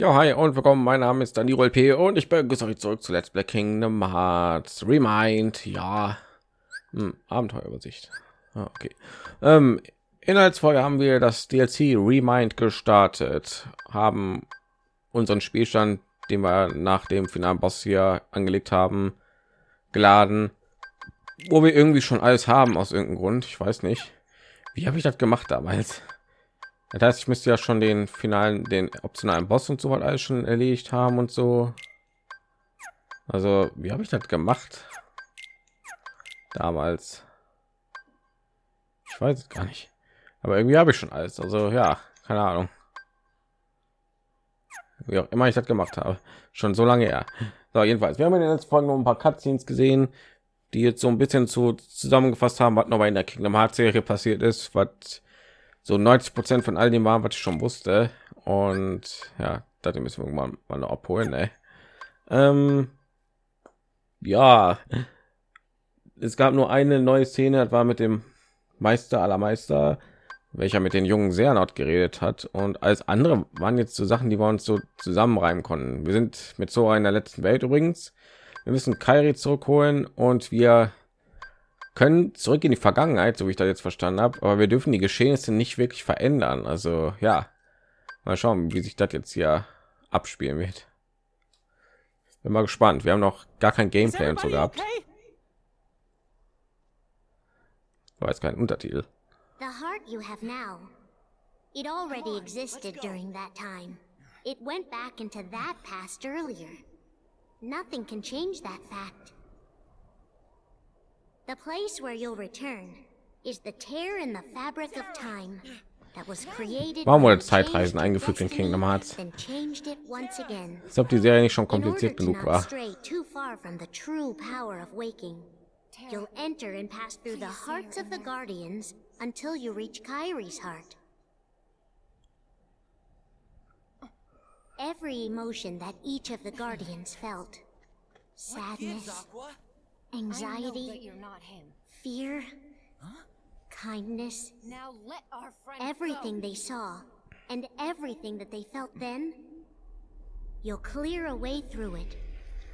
Ja, hi und willkommen. Mein Name ist Daniel P. und ich begrüße euch zurück zu Let's Play Kingdom Hearts Remind. Ja, hm, Abenteuerübersicht. Ah, okay. Ähm, Inhaltsfolge haben wir das DLC Remind gestartet, haben unseren Spielstand, den wir nach dem finalen Boss hier angelegt haben, geladen, wo wir irgendwie schon alles haben aus irgendeinem Grund. Ich weiß nicht. Wie habe ich das gemacht damals? Das heißt, ich müsste ja schon den finalen, den optionalen Boss und so weiter alles schon erledigt haben und so. Also, wie habe ich das gemacht? Damals. Ich weiß es gar nicht. Aber irgendwie habe ich schon alles. Also, ja, keine Ahnung. Wie auch immer ich das gemacht habe. Schon so lange her. So, jedenfalls, wir haben in den letzten Folgen noch ein paar Cutscenes gesehen, die jetzt so ein bisschen zu zusammengefasst haben, was noch mal in der Kingdom Hearts Serie passiert ist, was so 90 Prozent von all dem war, was ich schon wusste. Und ja, da müssen wir mal, mal abholen. Ey. Ähm, ja, es gab nur eine neue Szene, das war mit dem Meister aller Meister, welcher mit den jungen Sernot geredet hat. Und als andere waren jetzt so Sachen, die wir uns so zusammenreimen konnten. Wir sind mit Zora in der letzten Welt übrigens. Wir müssen Kairi zurückholen und wir können zurück in die Vergangenheit, so wie ich das jetzt verstanden habe, aber wir dürfen die Geschehnisse nicht wirklich verändern. Also ja, mal schauen, wie sich das jetzt hier abspielen wird. Bin mal gespannt. Wir haben noch gar kein Gameplay und so gehabt. War jetzt kein Untertitel. The heart you have now. It already existed during that time. It went back into that past earlier. Nothing can change that fact. The place where you'll return is the tear in the fabric of time that was created Warum wurde Zeitreisen changed eingefügt in Kingdom Hearts? then changed it once again. Als ob die Serie nicht schon In order kompliziert to genug not war. stray too far from the true power of waking, you'll enter and pass through the hearts of the Guardians until you reach Kyrie's heart. Every emotion that each of the Guardians felt sadness, I know that anxiety, you're not him. fear, kindness, Now let our friend everything they saw, and everything that they felt then, you'll clear a way through it,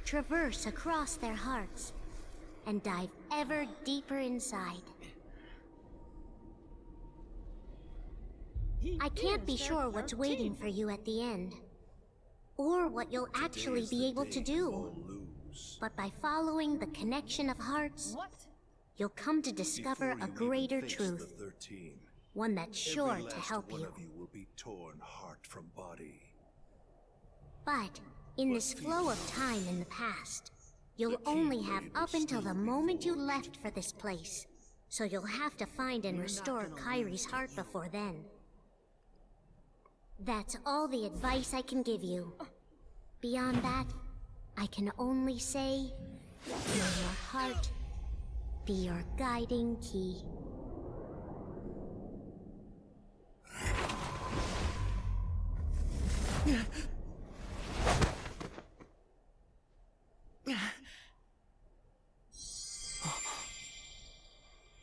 traverse across their hearts, and dive ever deeper inside. I can't be sure what's waiting for you at the end, or what you'll actually be able to do. But by following the connection of hearts, What? you'll come to discover a greater truth, Thirteen. one that's sure to help one you. of you will be torn heart from body. But in this flow of time in the past, you'll only have up until the moment you left for this place. So you'll have to find and restore Kyrie's heart before then. That's all the advice I can give you. Beyond that, I can only say, may your heart be your guiding key.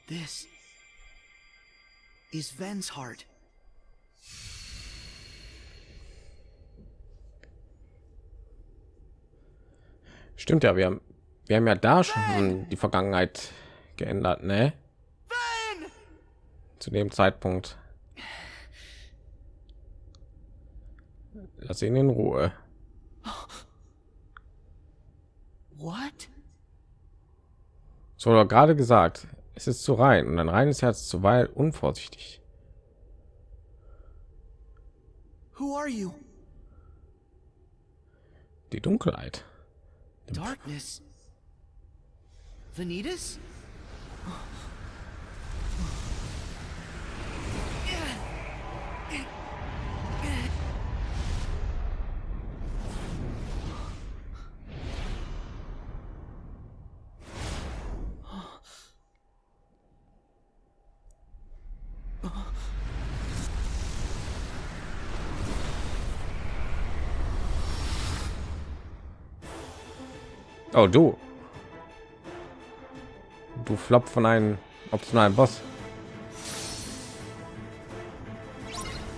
This is Ven's heart. Stimmt ja, wir haben, wir haben ja da schon die Vergangenheit geändert, ne? Zu dem Zeitpunkt. Lass ihn in Ruhe. What? So gerade gesagt, es ist zu rein und ein reines Herz zuweilen unvorsichtig. Who are you? Die Dunkelheit. Darkness. Vanitas? Oh, du. Du Flop von einem optionalen Boss.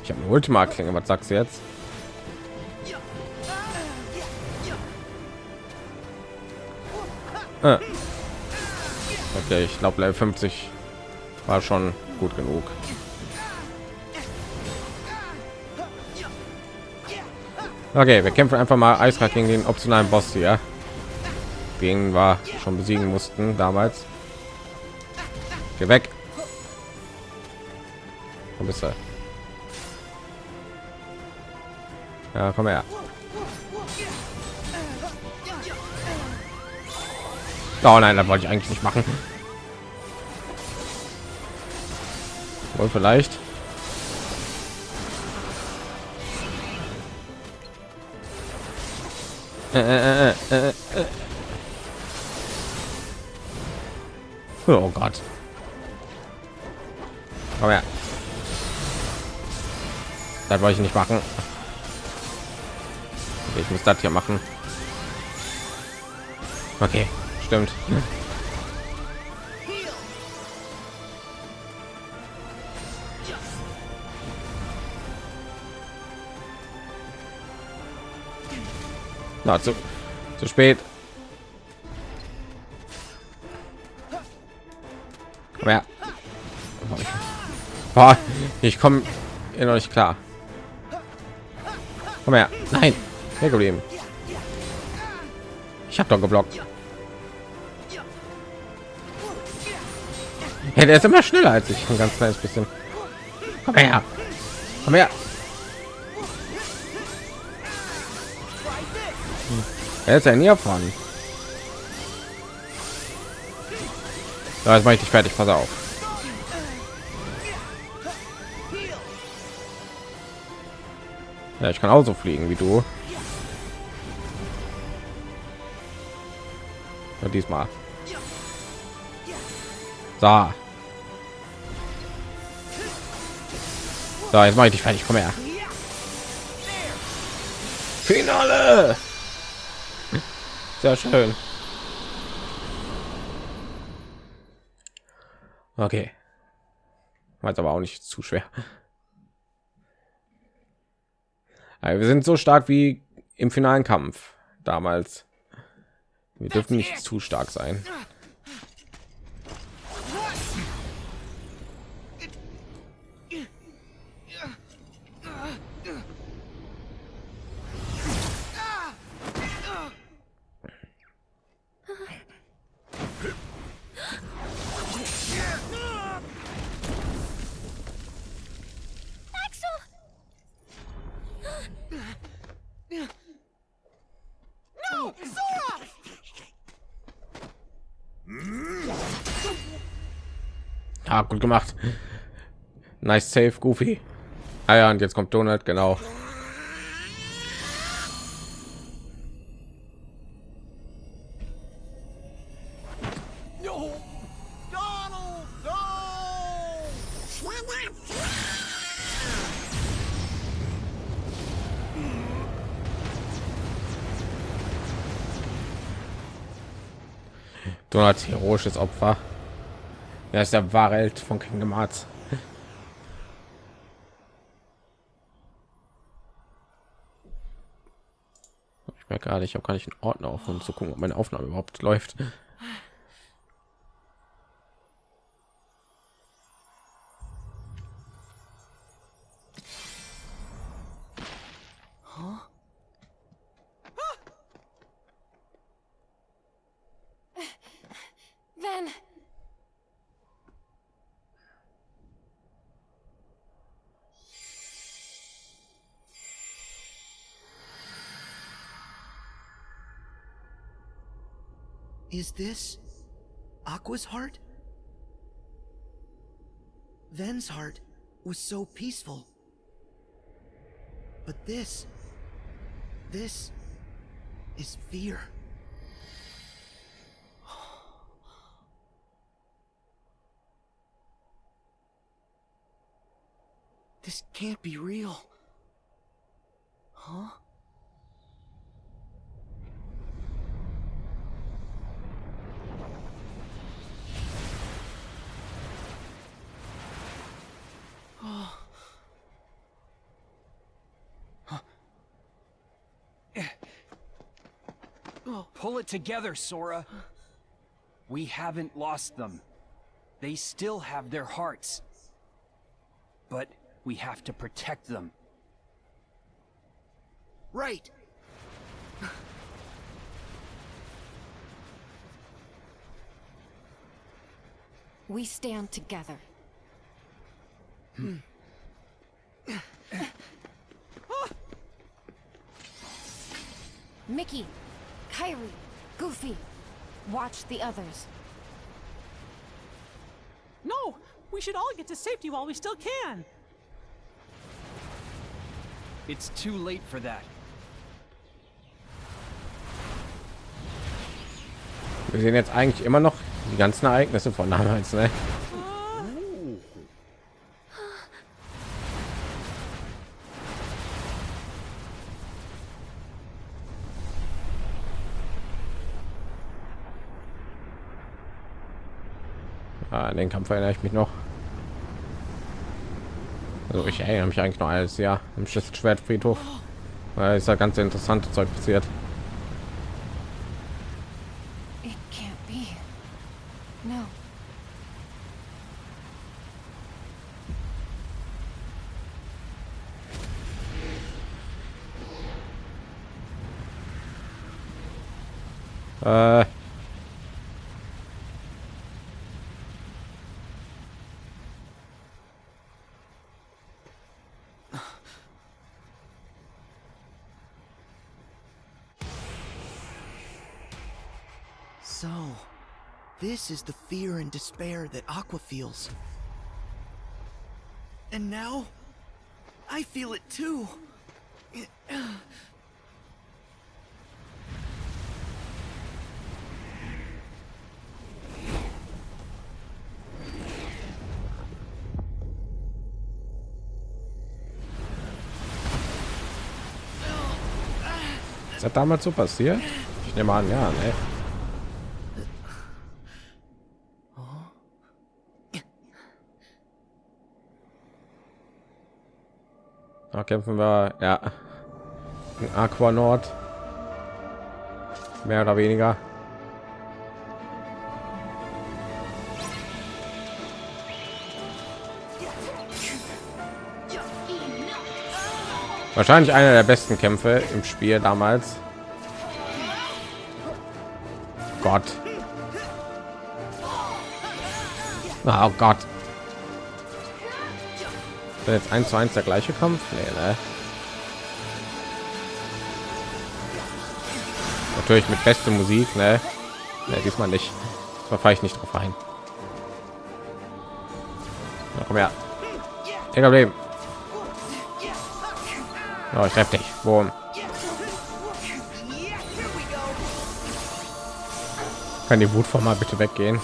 Ich habe eine Ultima-Klinge. Was sagst du jetzt? Ah. Okay, ich glaube, Level 50 war schon gut genug. Okay, wir kämpfen einfach mal eiskalt gegen den optionalen Boss hier. Gegen war schon besiegen mussten damals. Geh weg. Wo bist du? Ja, komm her. Oh nein, das wollte ich eigentlich nicht machen. Wohl vielleicht. Äh, äh, äh, Oh Gott. Komm her. Das wollte ich nicht machen. Ich muss das hier machen. Okay, stimmt. Na, zu, zu spät. Boah, ich komme noch nicht klar. Komm her. Nein. Hergeblieben. Ich habe doch geblockt. Ja, der ist immer schneller als ich. Ein ganz kleines bisschen. Komm her. Komm her. Er ist ja nie erfahren. Jetzt mache ich dich fertig. Pass auf. Ja, ich kann auch so fliegen wie du. Und diesmal. So. So, jetzt mache ich dich fertig. Komm her. Finale. Sehr schön. Okay. War jetzt aber auch nicht zu schwer. Aber wir sind so stark wie im finalen Kampf damals. Wir dürfen nicht zu stark sein. Ja, gut gemacht. Nice safe, Goofy. Ah ja, und jetzt kommt Donald, genau. Donald! Heroisches Opfer. Er ist der wahre Held von Kingdom Hearts. Ich merke gerade, ich habe gar nicht einen Ordner auf, um zu gucken, ob meine Aufnahme überhaupt läuft. Is this Aqua's heart? Ven's heart was so peaceful. But this. This. is fear. This can't be real. Huh? It together, Sora. We haven't lost them. They still have their hearts. But we have to protect them. Right. We stand together. Hmm. Mickey, Kyrie, Goofy, watch the others. No! We should all get to safety while we still can! It's too late for that. Wir sehen jetzt eigentlich immer noch die ganzen Ereignisse von damals, ne? An den Kampf erinnere ich mich noch. Also ich erinnere mich eigentlich noch alles, ja, im Schwertfriedhof. Da ist ja ganz interessante Zeug passiert. Is the fear and despair that Aqua feels. And now, I feel it too. ist das damals so passiert? Ich nehme an, ja, ne? Kämpfen wir, ja, in Aqua Nord. Mehr oder weniger. Wahrscheinlich einer der besten Kämpfe im Spiel damals. Gott. Oh Gott. Ist jetzt eins zu eins der gleiche Kampf? Nee, ne? Natürlich mit beste Musik, ne? ne diesmal nicht. Da ich nicht drauf ein. Na, komm her. Egal Leben. Oh, ich treffe dich. Boom. Kann die Wut von mal bitte weggehen?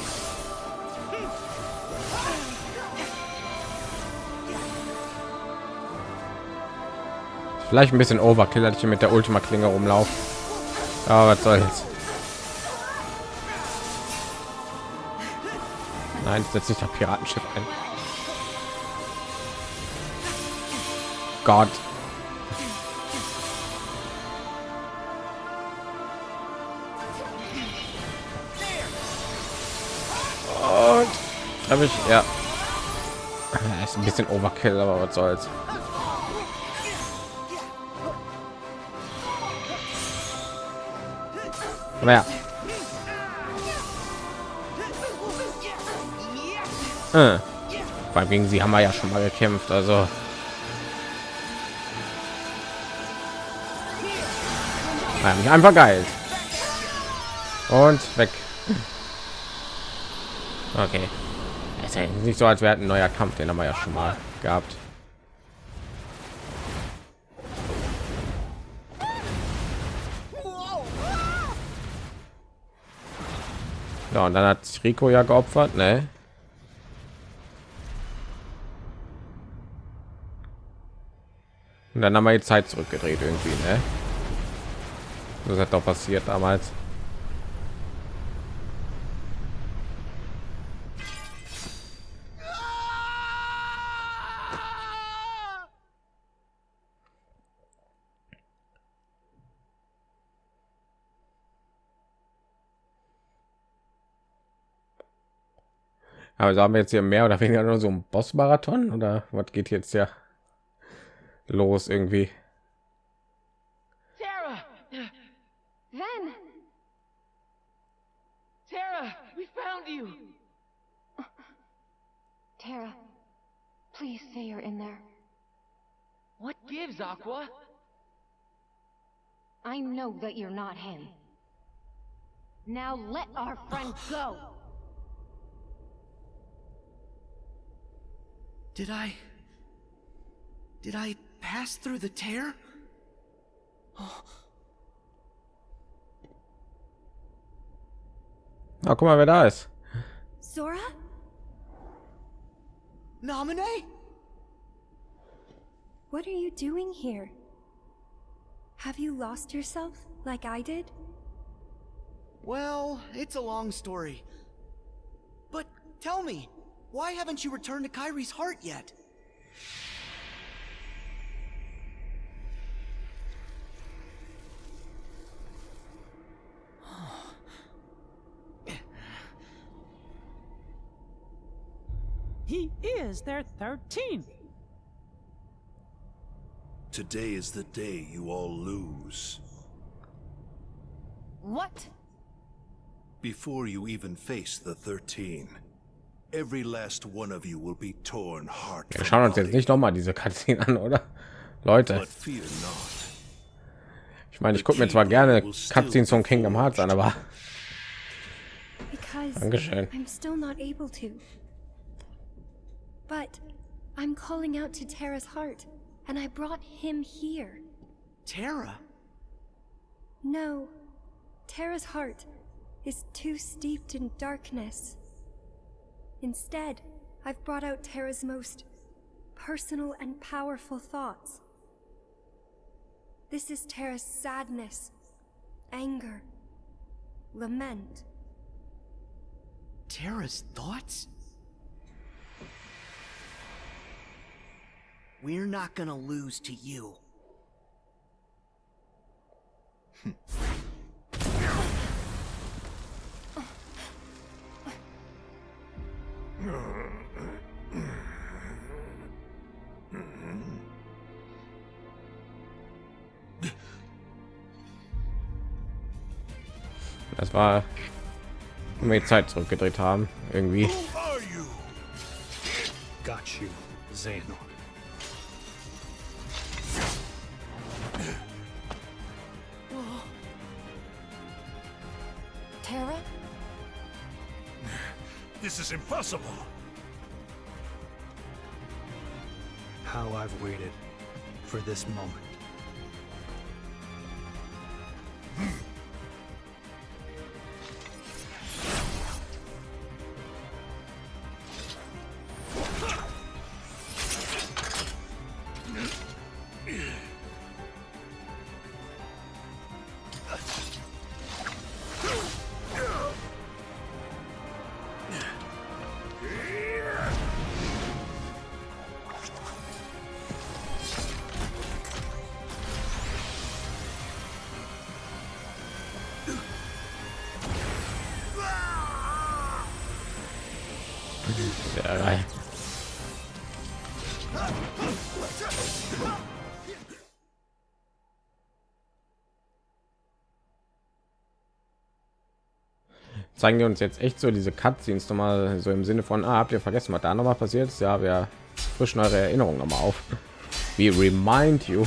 Vielleicht ein bisschen Overkill, dass ich hier mit der Ultima Klinge rumlaufe. Aber was soll's. Nein, setzt sich das Piratenschiff ein. Gott. Und habe ich ja ist ein bisschen Overkill, aber was soll's. Komm her. Äh. Allem gegen sie haben wir ja schon mal gekämpft, also Ja, einfach geil. Und weg. Okay. Es ist ja nicht so, als wäre ein neuer Kampf, den haben wir ja schon mal gehabt. Ja, und dann hat sich Rico ja geopfert, ne? Und dann haben wir die Zeit zurückgedreht irgendwie, ne? Das hat doch passiert damals. Also haben wir jetzt hier mehr oder weniger nur so ein Boss-Marathon oder was geht jetzt ja los irgendwie? Tara! Ven! Tara! We found you! Tara, please say you're in there. What gives, Aqua? I know that you're not him. Now let our friend go! Did I... Did I pass through the tear? Oh. Oh, Na, guck mal, wer da ist. Zora? Nominee? What are you doing here? Have you lost yourself like I did? Well, it's a long story. But tell me, why haven't you returned to Kyrie's heart yet? He is their 13th. Today is the day you all lose. What? Before you even face the 13, every last one of you will be torn heart Wir schauen uns jetzt nicht noch mal diese Cutscene an, oder? Leute, ich meine, ich gucke mir zwar gerne Cutscenes von Kingdom Hearts an, aber Dankeschön. I'm still not able to. But I'm calling out to Tara's heart, and I brought him here. Tara? No, Tara's heart is too steeped in darkness. Instead, I've brought out Tara's most personal and powerful thoughts. This is Tara's sadness, anger, lament. Tara's thoughts? We're not gonna lose to you. das war, wenn wir die Zeit zurückgedreht haben, irgendwie. Who? Got you, Xehanort. Oh. Tara? This is impossible. How I've waited for this moment. Zeigen die uns jetzt echt so diese Cutscenes noch mal so im Sinne von, ah, habt ihr vergessen, was da noch mal passiert ist? Ja, wir frischen eure Erinnerungen noch mal auf. Wie remind you.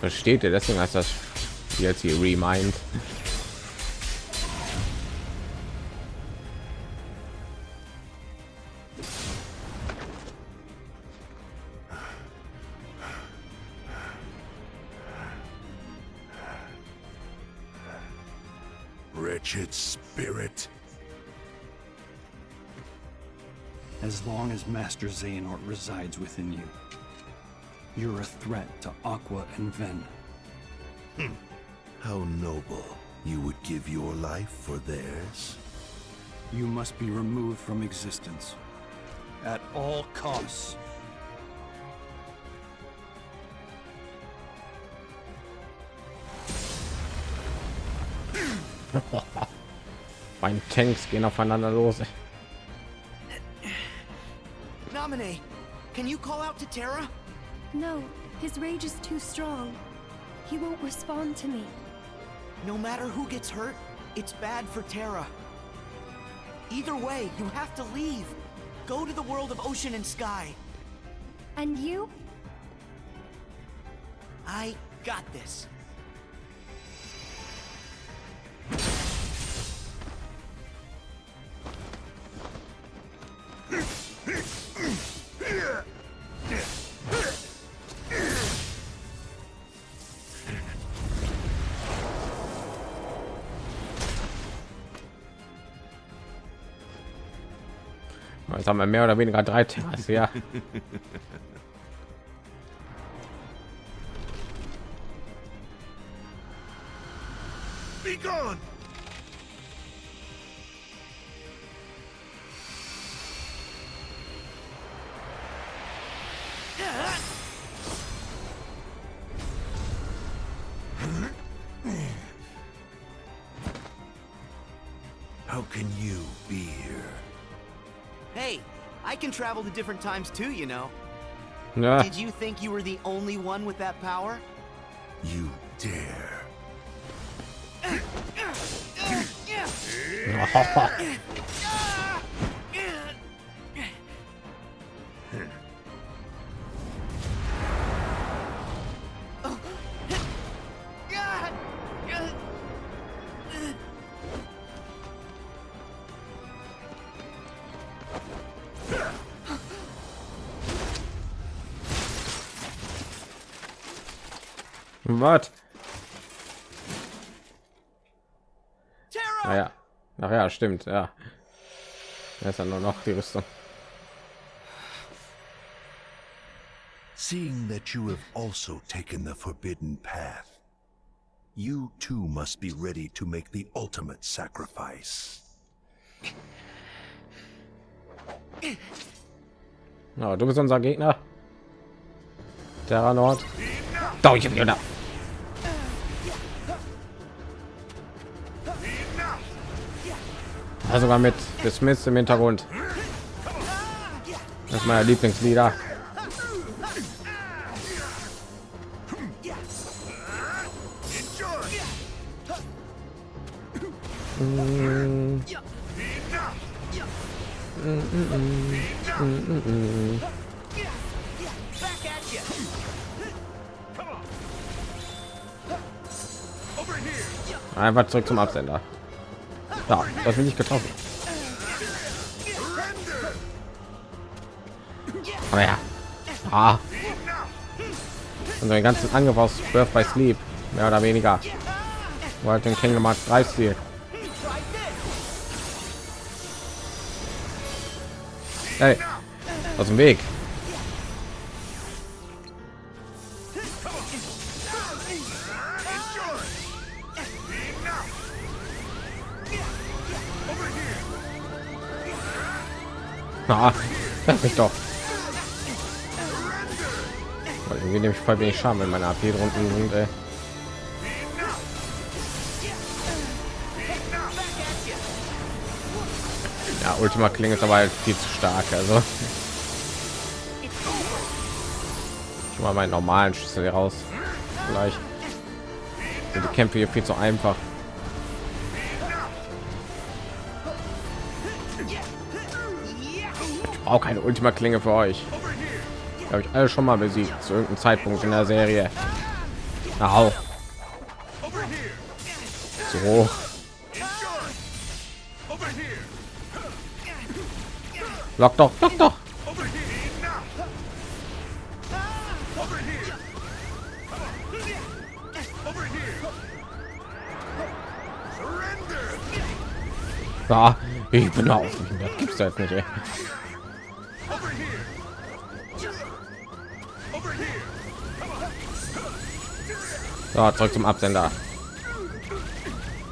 Versteht ihr? Deswegen heißt das jetzt hier remind. Wretched spirit. As long as Master Xehanort resides within you, you're a threat to Aqua and Ven. Hmm. How noble. You would give your life for theirs? You must be removed from existence. At all costs. Mein Tanks gehen aufeinander los. ey. Naminé, can you call out to Terra? No, his rage is too strong. He won't respond to me. No matter who gets hurt, it's bad for Terra. Either way, you have to leave. Go to the world of ocean and sky. And you? I got this. Haben wir mehr oder weniger drei Terras, ja. travel to different times too, you know. Ja, Did you think you were the only one with that power? You dare. was? Naja, ach ja, stimmt, ja. Da ist ja nur noch die Rüstung. Seeing that you have also taken the forbidden path, you too must be ready to make the ultimate sacrifice. Ja, du bist unser Gegner. Terra Nord. Doch, ich hab Ja, sogar mit Dismiss im Hintergrund. Das ist meine Lieblingslieder. Einfach zurück zum Absender. Ja, das bin ich getroffen. Aber ja. Ah. Und den ganzen Angriff aus Birth by Sleep, mehr oder weniger. Wo halt den Kingdom Hearts 3 Stil. Hey, aus dem Weg. Na, das ist doch. Weil irgendwie nehme ich voll wenig Schaden, wenn meine AP drunten sind. Ey. Ja, Ultima Klinge ist aber halt viel zu stark. Also ich mal meinen normalen Schlüssel hier raus. Vielleicht die Kämpfe hier viel zu einfach. Auch keine Ultima Klinge für euch. Habe ich alle schon mal besiegt zu irgendeinem Zeitpunkt in der Serie. Au. So. Lock doch, lock doch. Ja, ich bin auf. Das gibt's jetzt nicht. Ey. So, zurück zum Absender.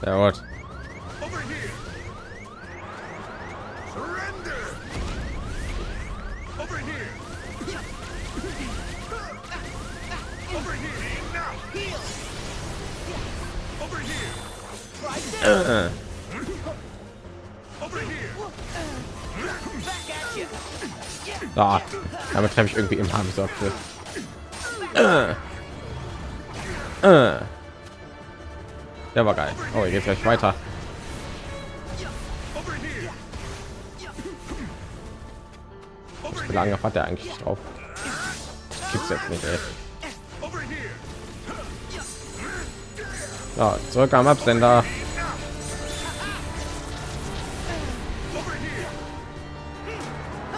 Sehr gut. Da, damit treffe ich irgendwie immer gesagt. Äh. Äh. Der war geil. Oh, jetzt gleich weiter. Wie lange hat er eigentlich drauf? Gibt's jetzt nicht. Ey. Ja, zurück am Absender.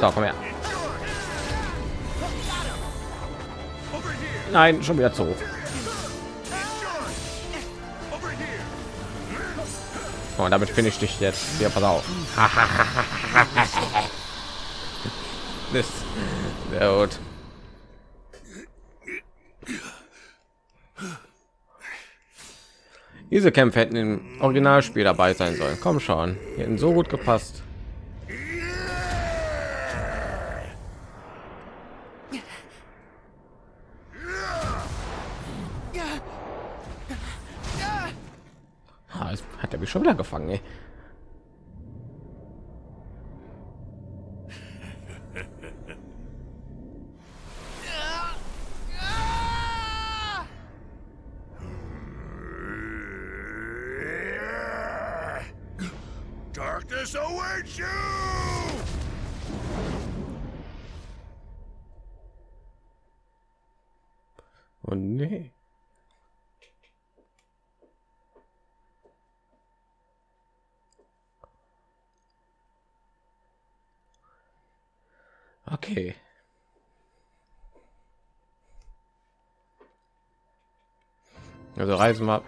So, komm her. Nein, schon wieder zu. Und damit finde ich dich jetzt. Ja, pass auf. das sehr gut. Diese Kämpfe hätten im Originalspiel dabei sein sollen. Komm schon, hätten so gut gepasst. Schon wieder gefangen. Ey. Darkness awaits you! Also reisen wir.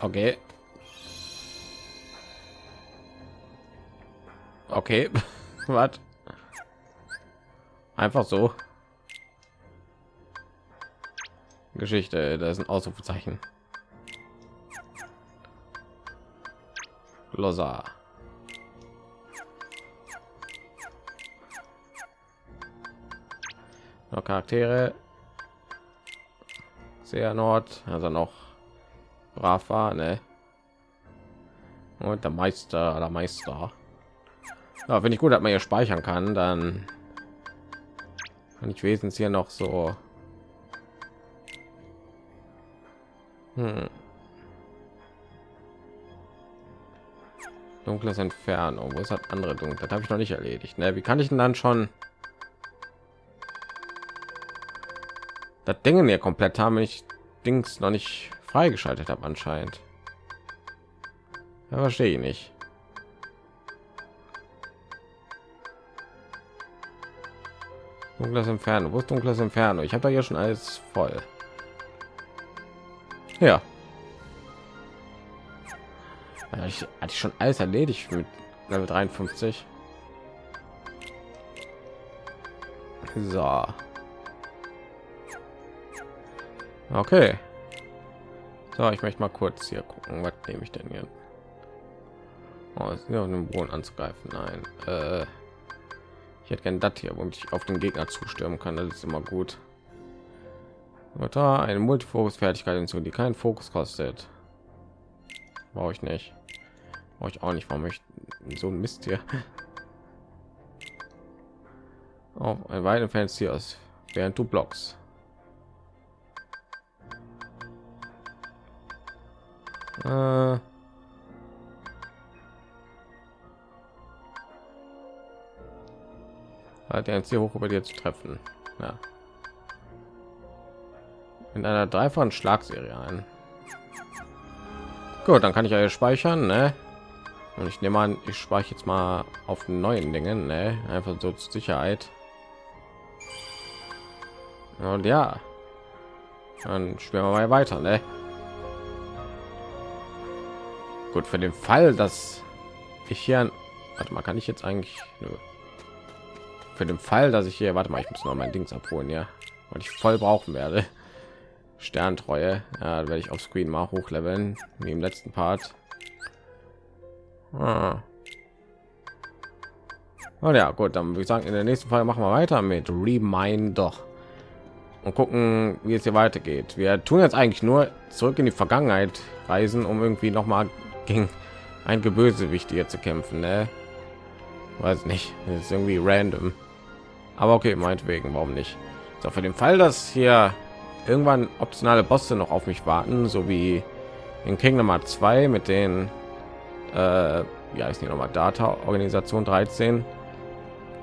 Okay. Okay. Was? Einfach so. Geschichte, da ist ein Ausrufezeichen. Losa. Noch Charaktere. Sehr Nord, also noch brav war, ne? Und der Meister, der Meister. Ja, wenn ich gut, dass man hier speichern kann, dann kann ich wesentlich hier noch so hm. dunkles Entfernung. Ist das andere dunkel? Das habe ich noch nicht erledigt. Ne? Wie kann ich denn dann schon das Dinge hier komplett haben, ich Dings noch nicht freigeschaltet habe anscheinend. Ja, verstehe ich nicht. Dunkles Inferno. Wo ist dunkles Inferno? Ich habe da ja schon alles voll. Ja. ja ich hatte schon alles erledigt mit Level 53. So. Okay. So, ich möchte mal kurz hier gucken, was nehme ich denn hier? Oh, ist ja den Boden anzugreifen. Nein. Äh, ich hätte gerne das hier, womit ich auf den Gegner zustürmen kann. Das ist immer gut. Oder eine Multifokus-Fertigkeit hinzu, die keinen Fokus kostet. Brauche ich nicht. Brauche ich auch nicht. Warum ich so ein Mist hier? Auch ein weiter Fans hier aus, während du blockst. Äh hat er hier hoch über dir zu treffen. Ja. In einer dreifachen Schlagserie ein. Gut, dann kann ich ja speichern, ne? Und ich nehme an, ich speichere jetzt mal auf neuen Dingen, ne? Einfach so zur Sicherheit. Und ja, dann spielen wir mal weiter, ne? Gut, für den Fall, dass ich hier, warte mal, kann ich jetzt eigentlich, nö. für den Fall, dass ich hier, warte mal, ich muss noch mein Dings abholen, ja, weil ich voll brauchen werde. Sterntreue, ja, werde ich auf Screen mal hochleveln, wie im letzten Part. Ah. Und ja, gut, dann würde ich sagen, in der nächsten Fall machen wir weiter mit Reminder und gucken, wie es hier weitergeht. Wir tun jetzt eigentlich nur zurück in die Vergangenheit reisen, um irgendwie noch mal gegen ein Gebösewicht hier zu kämpfen. Ne? weiß nicht das ist irgendwie random aber okay meinetwegen warum nicht so für den fall dass hier irgendwann optionale bosse noch auf mich warten so wie in kingdom Hearts 2 mit den äh, ja ist nicht noch mal data organisation 13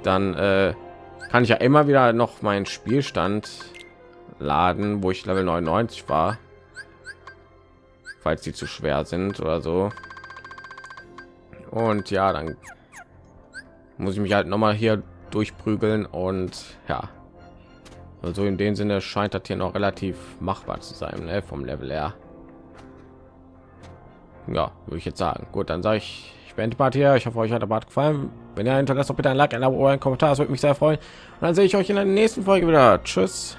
dann äh, kann ich ja immer wieder noch meinen spielstand laden wo ich level 99 war falls sie zu schwer sind oder so. Und ja dann muss ich mich halt noch mal hier durchprügeln und ja. Also in dem sinne scheint das hier noch relativ machbar zu sein ne? vom level her. Ja würde ich jetzt sagen. Gut dann sage ich ich beende Part hier. Ich hoffe euch hat der Bart gefallen. Wenn ihr hinterlasst bitte ein like ein abo ein kommentar das würde mich sehr freuen. Und dann sehe ich euch in der nächsten folge wieder. Tschüss